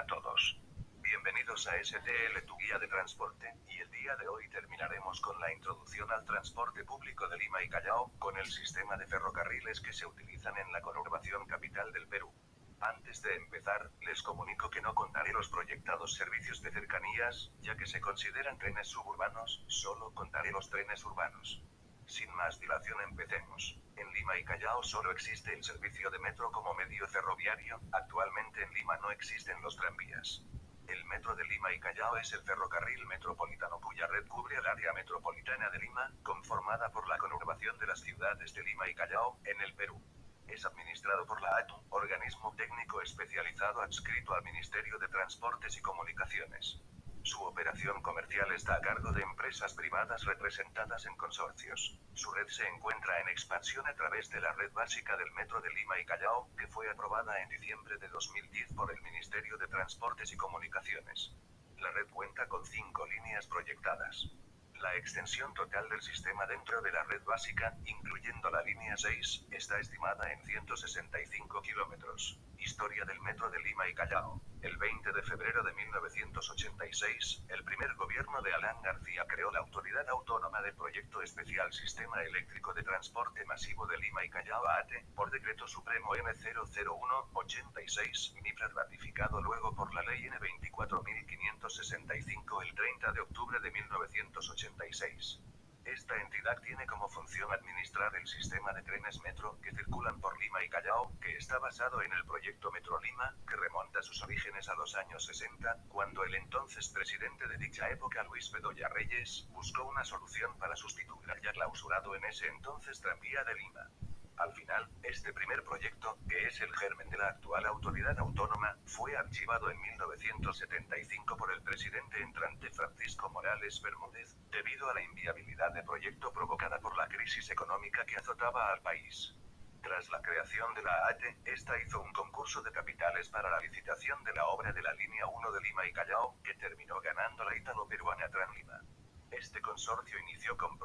a todos. Bienvenidos a STL, tu guía de transporte, y el día de hoy terminaremos con la introducción al transporte público de Lima y Callao, con el sistema de ferrocarriles que se utilizan en la conurbación capital del Perú. Antes de empezar, les comunico que no contaré los proyectados servicios de cercanías, ya que se consideran trenes suburbanos, solo contaré los trenes urbanos. Sin más dilación empecemos. En Lima y Callao solo existe el servicio de metro como medio ferroviario, actualmente en Lima no existen los tranvías. El metro de Lima y Callao es el ferrocarril metropolitano cuya red cubre el área metropolitana de Lima, conformada por la conurbación de las ciudades de Lima y Callao, en el Perú. Es administrado por la ATU, organismo técnico especializado adscrito al Ministerio de Transportes y Comunicaciones. Su operación comercial está a cargo de empresas privadas representadas en consorcios. Su red se encuentra en expansión a través de la red básica del Metro de Lima y Callao, que fue aprobada en diciembre de 2010 por el Ministerio de Transportes y Comunicaciones. La red cuenta con cinco líneas proyectadas. La extensión total del sistema dentro de la red básica, incluyendo la línea 6, está estimada en 165 kilómetros. Historia del Metro de Lima y Callao. El 20 de febrero de 1986, el primer gobierno de Alan García creó la Autoridad Autónoma de Proyecto Especial Sistema Eléctrico de Transporte Masivo de Lima y Callao ATE, por Decreto Supremo M001-86, MIPRA ratificado luego por la Ley N24565 el 30 de octubre de 1986. Esta entidad tiene como función administrar el sistema de trenes metro que circulan por Lima y Callao, que está basado en el proyecto Metro Lima, que remonta sus orígenes a los años 60, cuando el entonces presidente de dicha época, Luis Bedoya Reyes, buscó una solución para sustituir al ya clausurado en ese entonces tranvía de Lima. Al final, este primer proyecto, que es el germen de la actual autoridad autónoma, fue archivado en 1975 por el presidente entrante Francisco Morales Bermúdez, debido a la inviabilidad de proyecto provocada por la crisis económica que azotaba al país. Tras la creación de la ATE, esta hizo un concurso de capitales para la licitación de la obra de la línea 1 de Lima y Callao, que terminó ganando la italo-peruana Tranlima. Este consorcio inició con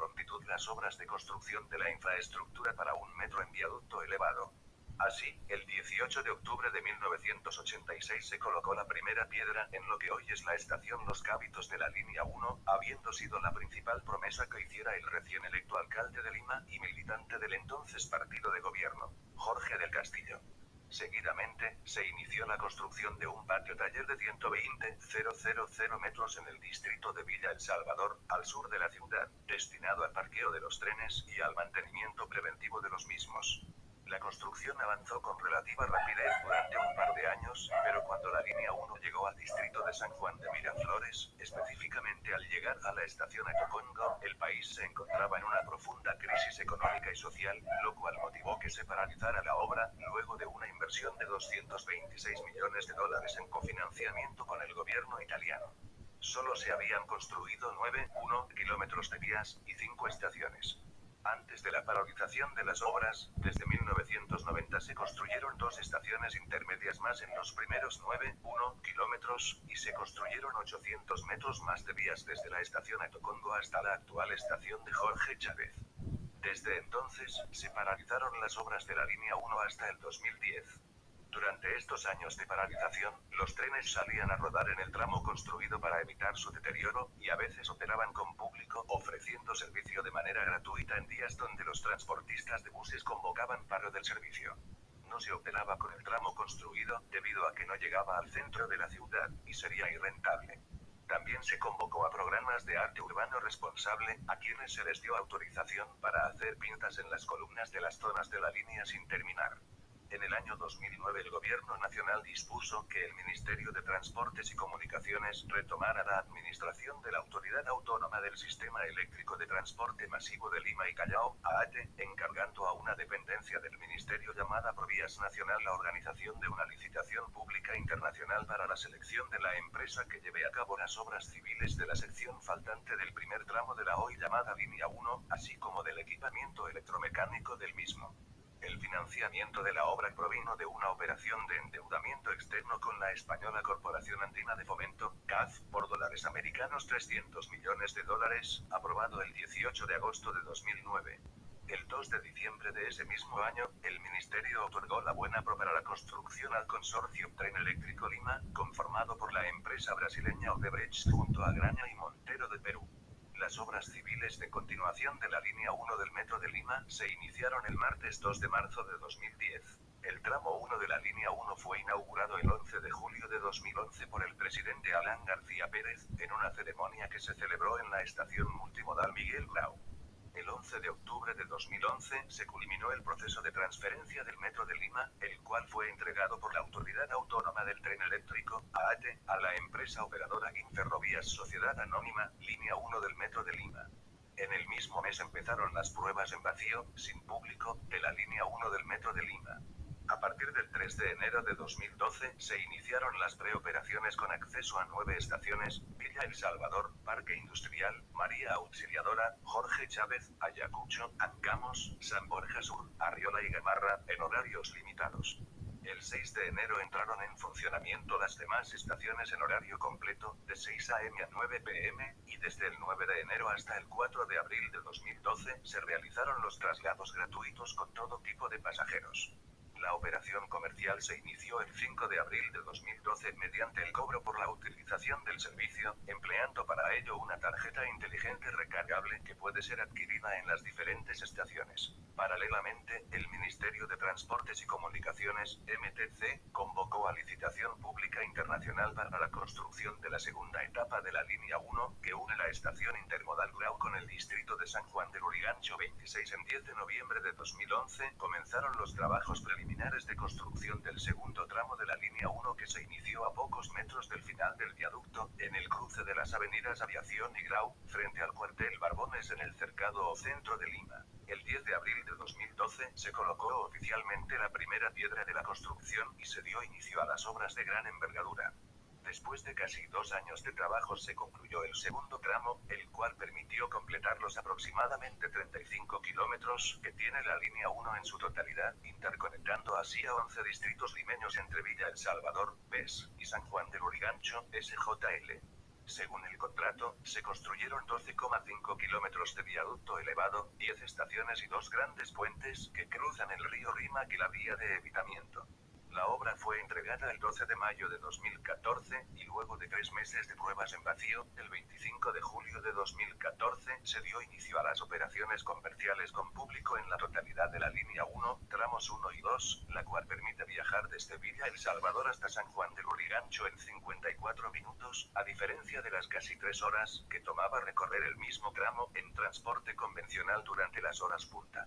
las obras de construcción de la infraestructura para un metro en viaducto elevado. Así, el 18 de octubre de 1986 se colocó la primera piedra en lo que hoy es la estación Los Cábitos de la línea 1, habiendo sido la principal promesa que hiciera el recién electo alcalde de Lima y militante del entonces partido de gobierno, Jorge del Castillo. Seguidamente, se inició la construcción de un patio taller de 120,000 metros en el distrito de Villa El Salvador, al sur de la ciudad, destinado al parqueo de los trenes y al mantenimiento preventivo de los mismos. La construcción avanzó con relativa rapidez durante un par de años, pero cuando la línea 1 llegó al distrito de San Juan de Miraflores, específicamente al llegar a la estación Atocongo, el país se encontraba en una profunda crisis económica y social, lo cual motivó que se paralizara la obra, luego de una inversión de 226 millones de dólares en cofinanciamiento con el gobierno italiano. Solo se habían construido 9,1 kilómetros de vías y 5 estaciones. Antes de la paralización de las obras, desde 1990 se construyeron dos estaciones intermedias más en los primeros 9,1 kilómetros, y se construyeron 800 metros más de vías desde la estación Atocongo hasta la actual estación de Jorge Chávez. Desde entonces, se paralizaron las obras de la línea 1 hasta el 2010. Durante estos años de paralización, los trenes salían a rodar en el tramo construido para evitar su deterioro, y a veces operaban con público, ofreciendo servicio de manera gratuita en días donde los transportistas de buses convocaban paro del servicio. No se operaba con el tramo construido, debido a que no llegaba al centro de la ciudad, y sería irrentable. También se convocó a programas de arte urbano responsable, a quienes se les dio autorización para hacer pintas en las columnas de las zonas de la línea sin terminar. En el año 2009 el Gobierno Nacional dispuso que el Ministerio de Transportes y Comunicaciones retomara la administración de la Autoridad Autónoma del Sistema Eléctrico de Transporte Masivo de Lima y Callao, AATE, encargando a una dependencia del Ministerio llamada Provías Nacional la organización de una licitación pública internacional para la selección de la empresa que lleve a cabo las obras civiles de la sección faltante del primer tramo de la hoy llamada Línea 1, así como del equipamiento electromecánico del mismo. El financiamiento de la obra provino de una operación de endeudamiento externo con la española Corporación Andina de Fomento, CAF, por dólares americanos 300 millones de dólares, aprobado el 18 de agosto de 2009. El 2 de diciembre de ese mismo año, el Ministerio otorgó la buena pro para la construcción al consorcio Tren Eléctrico Lima, conformado por la empresa brasileña Odebrecht junto a Graña y Montero de Perú. Las obras civiles de continuación de la línea 1 del Metro de Lima se iniciaron el martes 2 de marzo de 2010. El tramo 1 de la línea 1 fue inaugurado el 11 de julio de 2011 por el presidente Alan García Pérez, en una ceremonia que se celebró en la estación multimodal Miguel Grau. El 11 de octubre de 2011 se culminó el proceso de transferencia del Metro de Lima, el cual fue entregado por la Autoridad Autónoma del Tren Eléctrico, AATE, a la empresa operadora Guinferrovías Sociedad Anónima, Línea 1 del Metro de Lima. En el mismo mes empezaron las pruebas en vacío, sin público, de la Línea 1 del Metro de Lima. A partir del 3 de enero de 2012 se iniciaron las preoperaciones con acceso a nueve estaciones, Villa El Salvador, Parque Industrial, María Auxiliadora, Jorge Chávez, Ayacucho, Ancamos, San Borja Sur, Arriola y Gamarra, en horarios limitados. El 6 de enero entraron en funcionamiento las demás estaciones en horario completo, de 6 a.m. a 9 p.m., y desde el 9 de enero hasta el 4 de abril de 2012 se realizaron los traslados gratuitos con todo tipo de pasajeros. La operación comercial se inició el 5 de abril de 2012 mediante el cobro por la utilización del servicio, empleando para ello una tarjeta inteligente recargable que puede ser adquirida en las diferentes estaciones. Paralelamente, el Ministerio de Transportes y Comunicaciones, MTC, convocó a licitación pública internacional para la construcción de la segunda etapa de la línea 1, que une la estación intermodal Grau con el distrito de San Juan del Urigancho 26 en 10 de noviembre de 2011, comenzaron los trabajos preliminares de construcción del segundo tramo de la línea 1 que se inició a pocos metros del final del viaducto, en el cruce de las avenidas Aviación y Grau, frente al cuartel Barbones en el cercado o centro de Lima. El 10 de abril de 2012 se colocó oficialmente la primera piedra de la construcción y se dio inicio a las obras de gran envergadura. Después de casi dos años de trabajo se concluyó el segundo tramo, el cual permitió completar los aproximadamente 35 kilómetros que tiene la línea 1 en su totalidad, interconectando así a 11 distritos limeños entre Villa El Salvador, PES, y San Juan del Urigancho, SJL. Según el contrato, se construyeron 12,5 kilómetros de viaducto elevado, 10 estaciones y dos grandes puentes que cruzan el río Rima que la vía de evitamiento. La obra fue entregada el 12 de mayo de 2014, y luego de tres meses de pruebas en vacío, el 25 de julio de 2014, se dio inicio a las operaciones comerciales con público en la totalidad de la línea 1, tramos 1 y 2, la cual permite viajar desde Villa El Salvador hasta San Juan del Urigancho en 54 minutos, a diferencia de las casi tres horas que tomaba recorrer el mismo tramo en transporte convencional durante las horas punta.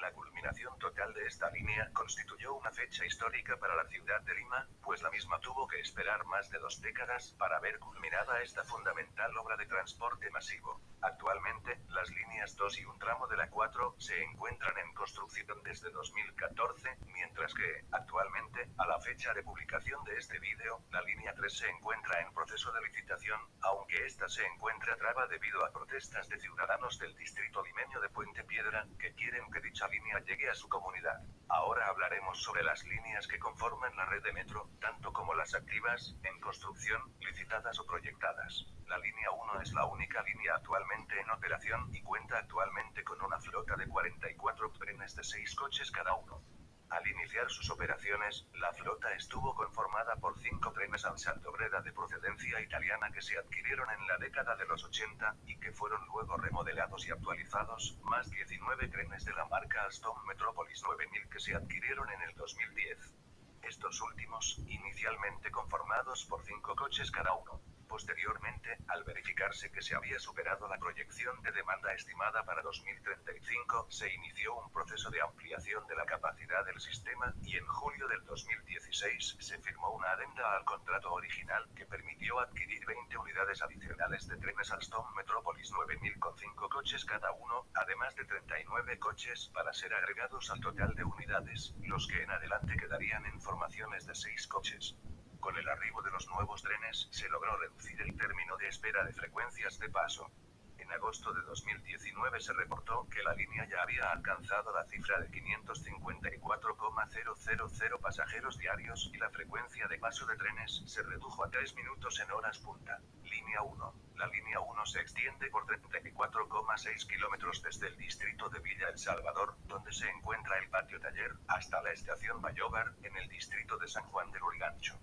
La culminación total de esta línea constituyó una fecha histórica para la ciudad de Lima, pues la misma tuvo que esperar más de dos décadas para ver culminada esta fundamental obra de transporte masivo. Actualmente, las líneas 2 y un tramo de la 4 se encuentran en construcción desde 2014, mientras que, actualmente, a la fecha de publicación de este vídeo, la línea 3 se encuentra en proceso de licitación, aunque esta se encuentra traba debido a protestas de ciudadanos del distrito limeño de Puente Piedra, que quieren que dicha línea llegue a su comunidad. Ahora hablaremos sobre las líneas que conforman la red de metro, tanto como las activas, en construcción, licitadas o proyectadas. La línea 1 es la única línea actualmente en operación y cuenta actualmente con una flota de 44 trenes de 6 coches cada uno. Al iniciar sus operaciones, la flota estuvo conformada por cinco trenes Breda de procedencia italiana que se adquirieron en la década de los 80, y que fueron luego remodelados y actualizados, más 19 trenes de la marca Alstom Metropolis 9000 que se adquirieron en el 2010. Estos últimos, inicialmente conformados por cinco coches cada uno, Posteriormente, al verificarse que se había superado la proyección de demanda estimada para 2035, se inició un proceso de ampliación de la capacidad del sistema, y en julio del 2016 se firmó una adenda al contrato original que permitió adquirir 20 unidades adicionales de trenes Alstom Metropolis 9000 con 5 coches cada uno, además de 39 coches para ser agregados al total de unidades, los que en adelante quedarían en formaciones de 6 coches. Con el arribo de los nuevos trenes, se logró reducir el término de espera de frecuencias de paso. En agosto de 2019 se reportó que la línea ya había alcanzado la cifra de 554,000 pasajeros diarios y la frecuencia de paso de trenes se redujo a 3 minutos en horas punta. Línea 1. La línea 1 se extiende por 34,6 kilómetros desde el distrito de Villa El Salvador, donde se encuentra el patio taller, hasta la estación Bayobar, en el distrito de San Juan del Urigancho.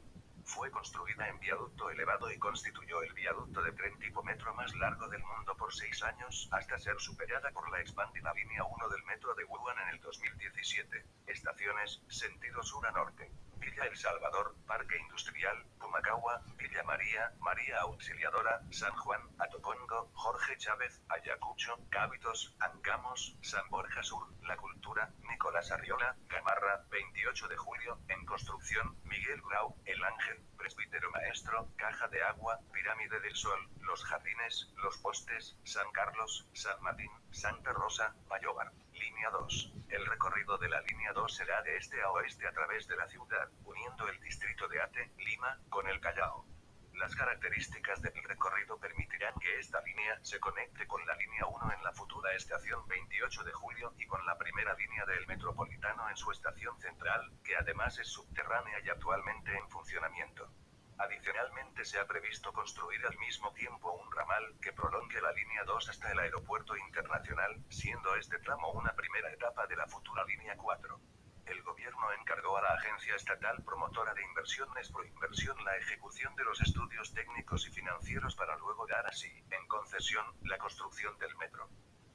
Fue construida en viaducto elevado y constituyó el viaducto de tren tipo metro más largo del mundo por seis años, hasta ser superada por la expandida línea 1 del metro de Wuhan en el 2017. Estaciones, sentido sur a norte. Villa El Salvador, Parque Industrial, Pumacagua, Villa María, María Auxiliadora, San Juan, Atopongo, Jorge Chávez, Ayacucho, Cábitos, Ancamos, San Borja Sur, La Cultura, Nicolás Arriola, Gamarra, 28 de julio, en construcción, Miguel Grau, El Ángel, Presbítero Maestro, Caja de Agua, Pirámide del Sol, Los Jardines, Los Postes, San Carlos, San Martín, Santa Rosa, Bayobar. Línea 2. El recorrido de la línea 2 será de este a oeste a través de la ciudad, uniendo el distrito de Ate, Lima, con el Callao. Las características del recorrido permitirán que esta línea se conecte con la línea 1 en la futura estación 28 de julio y con la primera línea del metropolitano en su estación central, que además es subterránea y actualmente en funcionamiento. Adicionalmente se ha previsto construir al mismo tiempo un ramal que prolongue la línea 2 hasta el aeropuerto internacional, siendo este tramo una primera etapa de la futura línea 4. El gobierno encargó a la Agencia Estatal Promotora de Inversiones Proinversión la ejecución de los estudios técnicos y financieros para luego dar así, en concesión, la construcción del metro.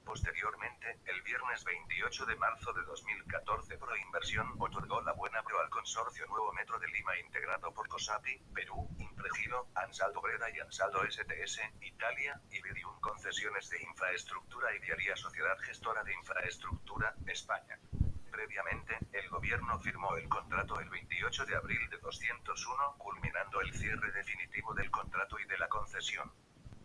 Posteriormente, el viernes 28 de marzo de 2014 Proinversión otorgó la buena pro al consorcio Nuevo Metro de Lima integrado por COSAPI, Perú, Impregilo, Ansaldo Breda y Ansaldo STS, Italia, y Vidium Concesiones de Infraestructura y Diaria Sociedad Gestora de Infraestructura, España. Previamente, el gobierno firmó el contrato el 28 de abril de 201, culminando el cierre definitivo del contrato y de la concesión.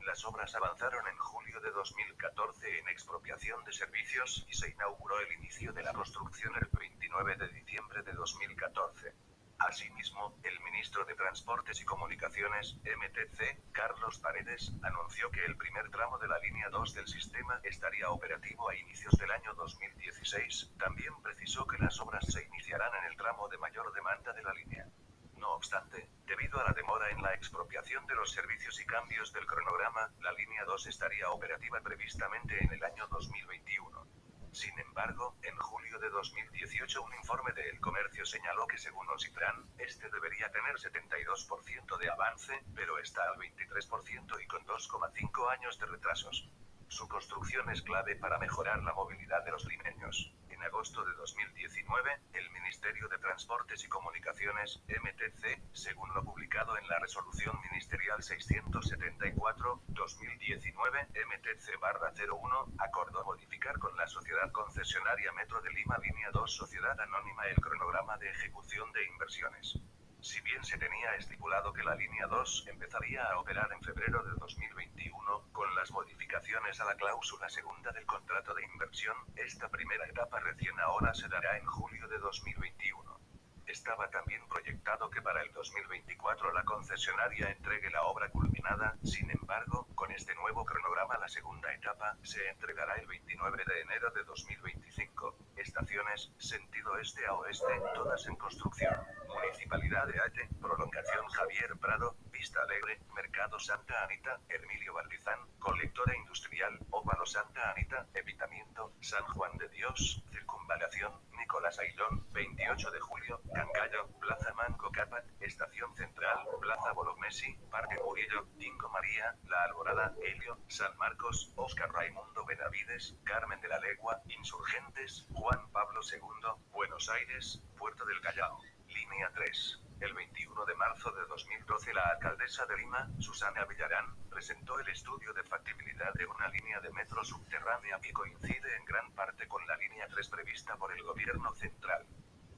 Las obras avanzaron en julio de 2014 en expropiación de servicios y se inauguró el inicio de la construcción el 29 de diciembre de 2014. Asimismo, el ministro de Transportes y Comunicaciones, MTC, Carlos Paredes, anunció que el primer tramo de la línea 2 del sistema estaría operativo a inicios del año 2016. También precisó que las obras se iniciarán en el tramo de mayor demanda de la línea. No obstante, debido a la demora en la expropiación de los servicios y cambios del cronograma, la línea 2 estaría operativa previstamente en el año 2021. Sin embargo, en julio de 2018 un informe de El Comercio señaló que según Ocitran, este debería tener 72% de avance, pero está al 23% y con 2,5 años de retrasos. Su construcción es clave para mejorar la movilidad de los limeños. En agosto de 2019, el Ministerio de Transportes y Comunicaciones, MTC, según lo publicado en la Resolución Ministerial 674-2019, MTC-01, acordó modificar con la Sociedad Concesionaria Metro de Lima Línea 2 Sociedad Anónima el cronograma de ejecución de inversiones. Si bien se tenía estipulado que la línea 2 empezaría a operar en febrero de 2021, con las modificaciones a la cláusula segunda del contrato de inversión, esta primera etapa recién ahora se dará en julio de 2021. Estaba también proyectado que para el 2024 la concesionaria entregue la obra culminada, sin embargo, con este nuevo cronograma la segunda etapa se entregará el 29 de enero de 2025. Estaciones, sentido este a oeste, todas en construcción. Municipalidad de Ate, prolongación Javier Prado, Vista Alegre, Mercado Santa Anita, Hermilio Valdizán, colectora industrial, Óvalo Santa Anita, Evitamiento, San Juan de Dios, circunvalación, Nicolás Ailón, 28 de julio, Cangallo, Plaza Manco Capat, Estación Central, Plaza Bolomesi, Parque Murillo, Tingo María, La Alborada, Helio, San Marcos, Oscar Raimundo Benavides, Carmen de la Legua, Insurgentes, Juan Pablo II, Buenos Aires, Puerto del Callao. Línea 3. El 21 de marzo de 2012 la alcaldesa de Lima, Susana Villarán, presentó el estudio de factibilidad de una línea de metro subterránea que coincide en gran parte con la línea 3 prevista por el gobierno central.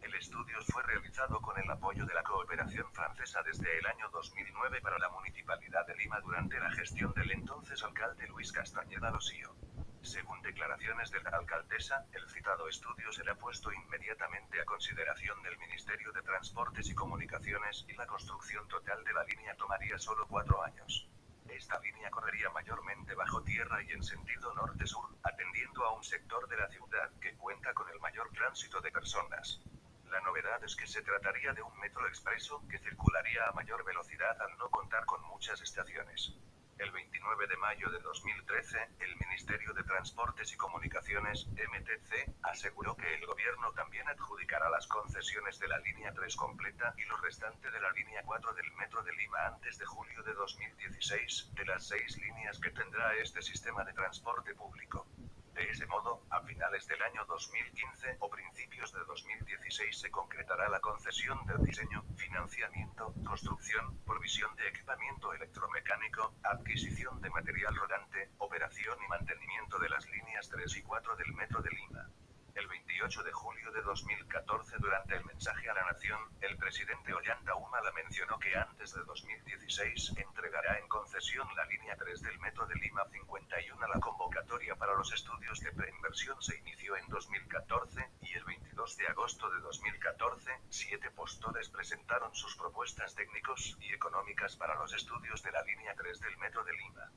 El estudio fue realizado con el apoyo de la cooperación francesa desde el año 2009 para la Municipalidad de Lima durante la gestión del entonces alcalde Luis Castañeda Losío. Según declaraciones de la alcaldesa, el citado estudio será puesto inmediatamente a consideración del Ministerio de Transportes y Comunicaciones y la construcción total de la línea tomaría solo cuatro años. Esta línea correría mayormente bajo tierra y en sentido norte-sur, atendiendo a un sector de la ciudad que cuenta con el mayor tránsito de personas. La novedad es que se trataría de un metro expreso que circularía a mayor velocidad al no contar con muchas estaciones. El 29 de mayo de 2013, el Ministerio de Transportes y Comunicaciones, MTC, aseguró que el gobierno también adjudicará las concesiones de la línea 3 completa y lo restante de la línea 4 del Metro de Lima antes de julio de 2016, de las seis líneas que tendrá este sistema de transporte público. De ese modo, a finales del año 2015 o principios de 2016 se concretará la concesión del diseño, financiamiento, construcción, provisión de equipamiento electromecánico, adquisición de material rodante, operación y mantenimiento de las líneas 3 y 4 del Metro de Lima. El 28 de julio de 2014 durante el mensaje a la nación, el presidente Ollanta Humala mencionó que antes de 2016 entregará en concesión la línea 3 del Metro de Lima 51. La convocatoria para los estudios de preinversión se inició en 2014 y el 22 de agosto de 2014, siete postores presentaron sus propuestas técnicos y económicas para los estudios de la línea 3 del Metro de Lima.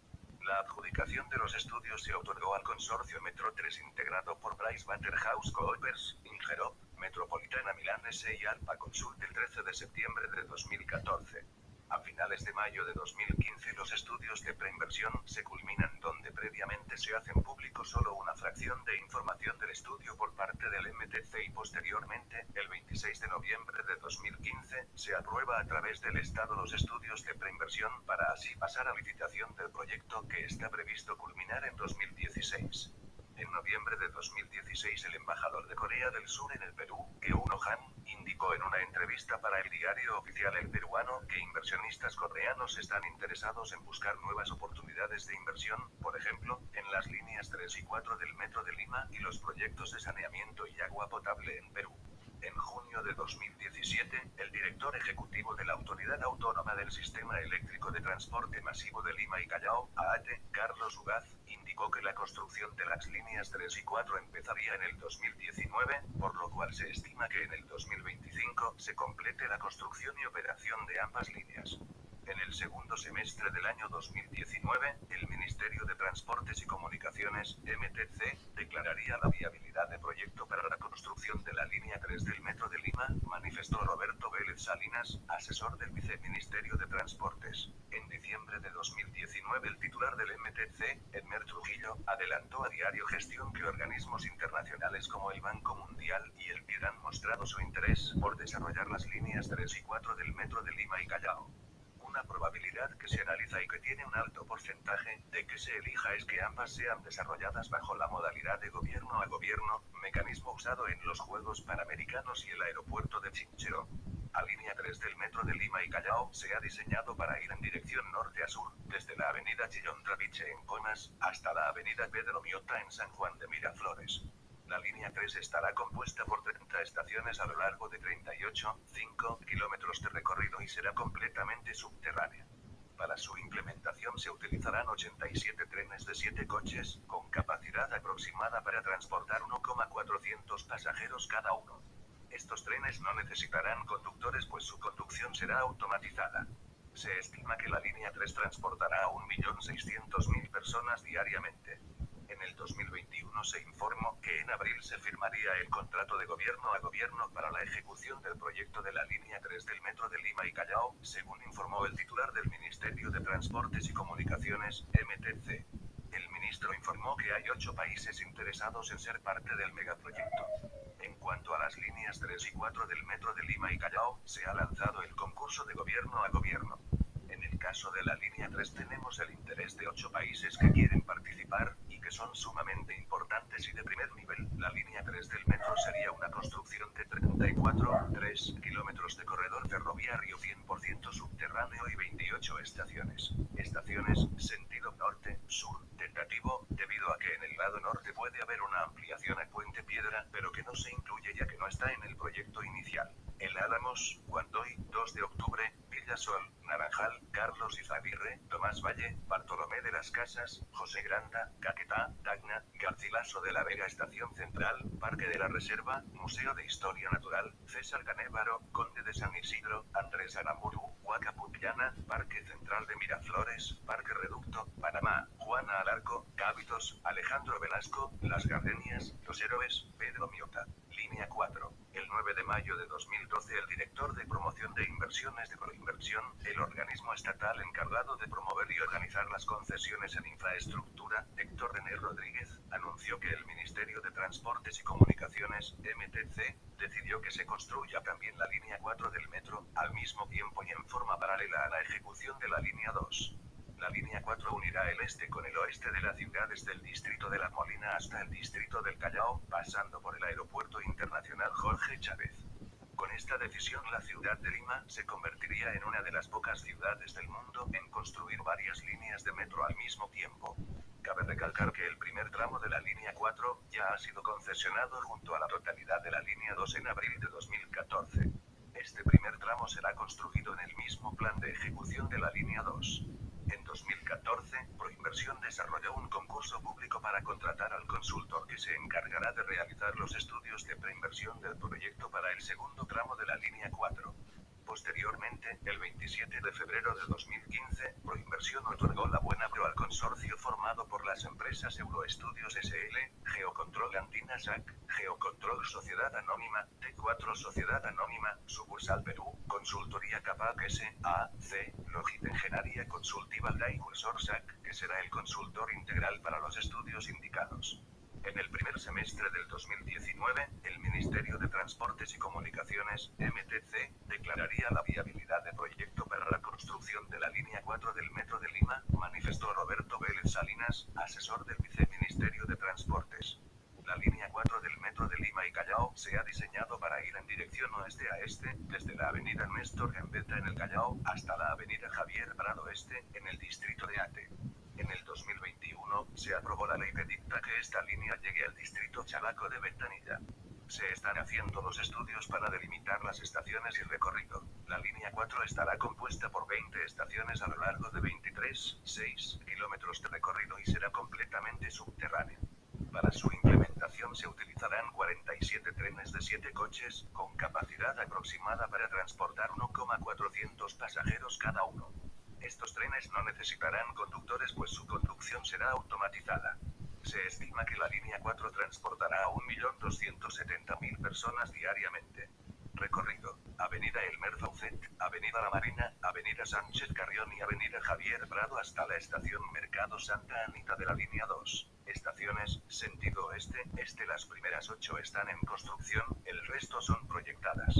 La adjudicación de los estudios se otorgó al consorcio Metro 3 integrado por PricewaterhouseCoopers, Ingerop, Metropolitana Milán S y Alpa Consult el 13 de septiembre de 2014. A finales de mayo de 2015 los estudios de preinversión se culminan donde previamente se hacen público solo una fracción de información del estudio por parte del MTC y posteriormente, el 26 de noviembre de 2015, se aprueba a través del Estado los estudios de preinversión para así pasar a licitación del proyecto que está previsto culminar en 2016. En noviembre de 2016 el embajador de Corea del Sur en el Perú, Keuno Han, indicó en una entrevista para el diario oficial El Peruano que inversionistas coreanos están interesados en buscar nuevas oportunidades de inversión, por ejemplo, en las líneas 3 y 4 del Metro de Lima y los proyectos de saneamiento y agua potable en Perú. En junio de 2017, el director ejecutivo de la Autoridad Autónoma del Sistema Eléctrico de Transporte Masivo de Lima y Callao, AATE, Carlos Ugaz, indicó que la construcción de las líneas 3 y 4 empezaría en el 2019, por lo cual se estima que en el 2025 se complete la construcción y operación de ambas líneas. En el segundo semestre del año 2019, el Ministerio de Transportes y Comunicaciones, MTC, declararía la viabilidad de proyecto para la construcción de la línea 3 del Metro de Lima, manifestó Roberto Vélez Salinas, asesor del Viceministerio de Transportes. En diciembre de 2019, el titular del MTC, Edmer Trujillo, adelantó a Diario Gestión que organismos internacionales como el Banco Mundial y el BID han mostrado su interés por desarrollar las líneas 3 y 4 del Metro de Lima y Callao una probabilidad que se analiza y que tiene un alto porcentaje de que se elija es que ambas sean desarrolladas bajo la modalidad de gobierno a gobierno, mecanismo usado en los Juegos Panamericanos y el aeropuerto de Chinchero. La línea 3 del metro de Lima y Callao se ha diseñado para ir en dirección norte a sur, desde la avenida Chillón Traviche en Comas, hasta la avenida Pedro Miota en San Juan de Miraflores. La línea 3 estará compuesta por 30 estaciones a lo largo de 38,5 kilómetros de recorrido y será completamente subterránea. Para su implementación se utilizarán 87 trenes de 7 coches, con capacidad aproximada para transportar 1,400 pasajeros cada uno. Estos trenes no necesitarán conductores pues su conducción será automatizada. Se estima que la línea 3 transportará a 1.600.000 personas diariamente. En el 2021 se informó que en abril se firmaría el contrato de gobierno a gobierno para la ejecución del proyecto de la línea 3 del Metro de Lima y Callao, según informó el titular del Ministerio de Transportes y Comunicaciones, MTC. El ministro informó que hay ocho países interesados en ser parte del megaproyecto. En cuanto a las líneas 3 y 4 del Metro de Lima y Callao, se ha lanzado el concurso de gobierno a gobierno. En el caso de la línea 3 tenemos el interés de ocho países que quieren participar, que son sumamente importantes y de primer nivel. La línea 3 del metro sería una construcción de 34,3 kilómetros de corredor ferroviario 100% subterráneo y 28 estaciones. Estaciones, sentido norte-sur, tentativo, debido a que en el lado norte puede haber una ampliación a Puente Piedra, pero que no se incluye ya que no está en el proyecto inicial. El Álamos, Guandoy, 2 de octubre, Villasol, Naranjal, Carlos Izaguirre, Tomás Valle, Bartolomé de las Casas, José Granda, Caquetá, Tacna, Garcilaso de la Vega Estación Central, Parque de la Reserva, Museo de Historia Natural, César Canévaro, Conde de San Isidro, Andrés Aramburu, Huaca Parque Central de Miraflores, Parque Reducto, Panamá, Juana Alarco, Cábitos, Alejandro Velasco, Las Gardenias, Los Héroes, Pedro Miota. Línea 4. El 9 de mayo de 2012 el director de promoción de inversiones de Proinversión, el organismo estatal encargado de promover y organizar las concesiones en infraestructura, Héctor René Rodríguez, anunció que el Ministerio de Transportes y Comunicaciones, MTC, decidió que se construya también la línea 4 del metro, al mismo tiempo y en forma paralela a la ejecución de la línea 2. La línea 4 unirá el este con el oeste de la ciudad desde el distrito de La Molina hasta el distrito del Callao, pasando por el aeropuerto internacional Jorge Chávez. Con esta decisión la ciudad de Lima se convertiría en una de las pocas ciudades del mundo en construir varias líneas de metro al mismo tiempo. Cabe recalcar que el primer tramo de la línea 4 ya ha sido concesionado junto a la totalidad de la línea 2 en abril de 2014. Este primer tramo será construido en el mismo plan de ejecución de la línea 2. En 2014, Proinversión desarrolló un concurso público para contratar al consultor que se encargará de realizar los estudios de preinversión del proyecto para el segundo tramo de la línea 4. Posteriormente, el 27 de febrero de 2015, Proinversión otorgó la buena pro al consorcio formado por las empresas Euroestudios SL, Geocontrol Andina SAC, Geocontrol Sociedad Anónima, T4 Sociedad Anónima, Sucursal Perú, Consultoría Capac S.A.C., Logit Engenaria Consultiva La Incursor SAC, que será el consultor integral para los estudios indicados. En el primer semestre del 2019, el Ministerio de Transportes y Comunicaciones, MTC, declararía la viabilidad de proyecto para la construcción de la línea 4 del Metro de Lima, manifestó Roberto Vélez Salinas, asesor del Viceministerio de Transportes. La línea 4 del Metro de Lima y Callao se ha diseñado para ir en dirección oeste a este, desde la avenida Néstor Gambetta en el Callao, hasta la avenida Javier Prado Este, en el distrito de Ate. En el 2021, se aprobó la ley que dicta que esta línea llegue al distrito Chalaco de Ventanilla. Se están haciendo los estudios para delimitar las estaciones y recorrido. La línea 4 estará compuesta por 20 estaciones a lo largo de 23,6 kilómetros de recorrido y será completamente subterránea. Para su implementación se utilizarán 47 trenes de 7 coches, con capacidad aproximada para transportar 1,400 pasajeros cada uno. Estos trenes no necesitarán conductores pues su conducción será automatizada. Se estima que la línea 4 transportará a 1.270.000 personas diariamente. Recorrido. Avenida Elmer Faucet, Avenida La Marina, Avenida Sánchez Carrión y Avenida Javier Prado hasta la estación Mercado Santa Anita de la línea 2. Estaciones, sentido oeste, este las primeras 8 están en construcción, el resto son proyectadas.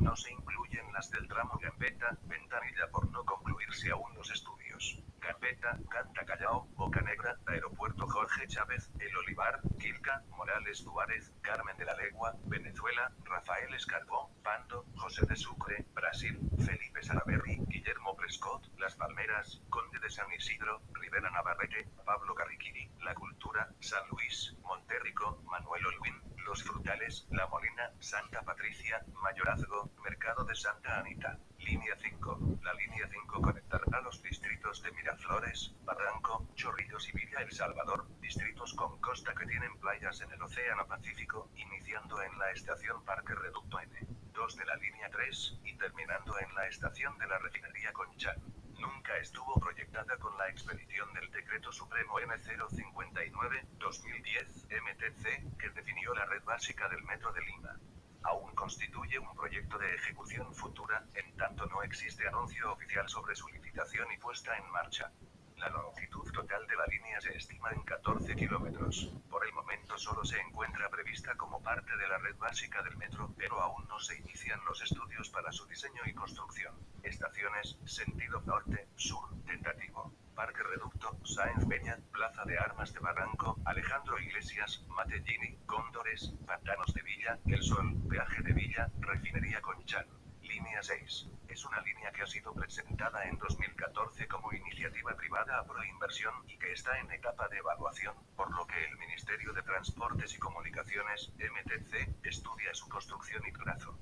No se incluyen las del tramo Gambetta, Ventanilla por no concluirse aún los estudios. Gambetta, Canta Callao, Boca Negra, Aeropuerto Jorge Chávez, El Olivar, Quilca, Morales Duárez, Carmen de la Legua, Venezuela, Rafael Escarbón, Pando, José de Sucre, Brasil, Felipe Salaberry, Guillermo Prescott, Las Palmeras, Conde de San Isidro, Rivera Navarrete, Pablo Carriquiri, La Cultura, San Luis, Monterrico, Manuel Olguín, Los Frutales, La Molina, Santa Patricia, Mayorazgo, Mercado de Santa Anita. Línea 5. La línea 5 conectará los distritos de Miraflores, Barranco, Chorrillos y Villa El Salvador, distritos con costa que tienen playas en el Océano Pacífico, iniciando en la estación Parque Reducto N2 de la línea 3 y terminando en la estación de la refinería Conchal. Nunca estuvo proyectada con la expedición del Decreto Supremo M059-2010 MTC, que definió la red básica del Metro de Lima. Aún constituye un proyecto de ejecución futura, en tanto no existe anuncio oficial sobre su licitación y puesta en marcha. La longitud total de la línea se estima en 14 kilómetros. Por el momento solo se encuentra prevista como parte de la red básica del metro, pero aún no se inician los estudios para su diseño y construcción. Estaciones, sentido norte-sur, tentativo. Parque Reducto, Sáenz Peña, Plaza de Armas de Barranco, Alejandro Iglesias, Matellini, Cóndores, Pantanos de Villa, El Sol, Peaje de Villa, Refinería Conchal. Línea 6. Es una línea que ha sido presentada en 2014 como iniciativa privada a proinversión y que está en etapa de evaluación, por lo que el Ministerio de Transportes y Comunicaciones, MTC, estudia su construcción y trazo.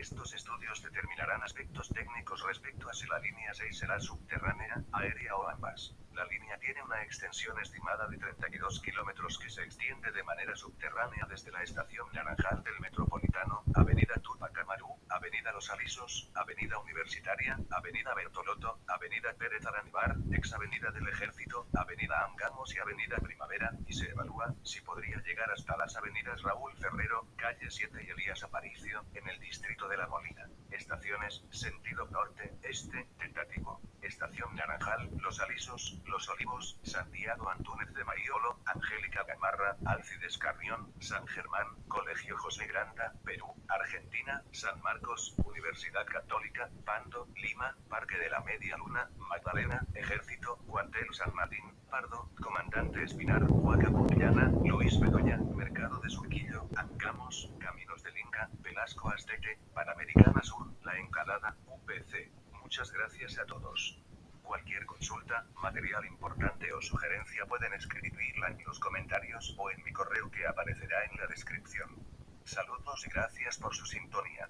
Estos estudios determinarán aspectos técnicos respecto a si la línea 6 será subterránea, aérea o ambas. La línea tiene una extensión estimada de 32 kilómetros que se extiende de manera subterránea desde la estación Naranjal del Metropolitano, Avenida Tupac Amaru, Avenida Los Alisos, Avenida Universitaria, Avenida Bertoloto, Avenida Pérez Aranbar, ex Avenida del Ejército, Avenida Angamos y Avenida Primavera, y se evalúa si podría llegar hasta las avenidas Raúl Ferrero, Calle 7 y Elías Aparicio, en el distrito de La Molina. Estaciones, sentido norte-este, tentativo. Estación Naranjal, Los Alisos, Los Olivos, Santiago Antúnez de Maiolo, Angélica Gamarra, Alcides Carrión, San Germán, Colegio José Granda, Perú, Argentina, San Marcos, Universidad Católica, Pando, Lima, Parque de la Media Luna, Magdalena, Ejército, Cuartel San Martín, Pardo, Comandante Espinar, Huacapullana, Luis Bedoya, Mercado de Surquillo, Ancamos, Caminos del Inca, Velasco Azteque, Panamericana Sur, La Encalada, UPC. Muchas gracias a todos. Cualquier consulta, material importante o sugerencia pueden escribirla en los comentarios o en mi correo que aparecerá en la descripción. Saludos y gracias por su sintonía.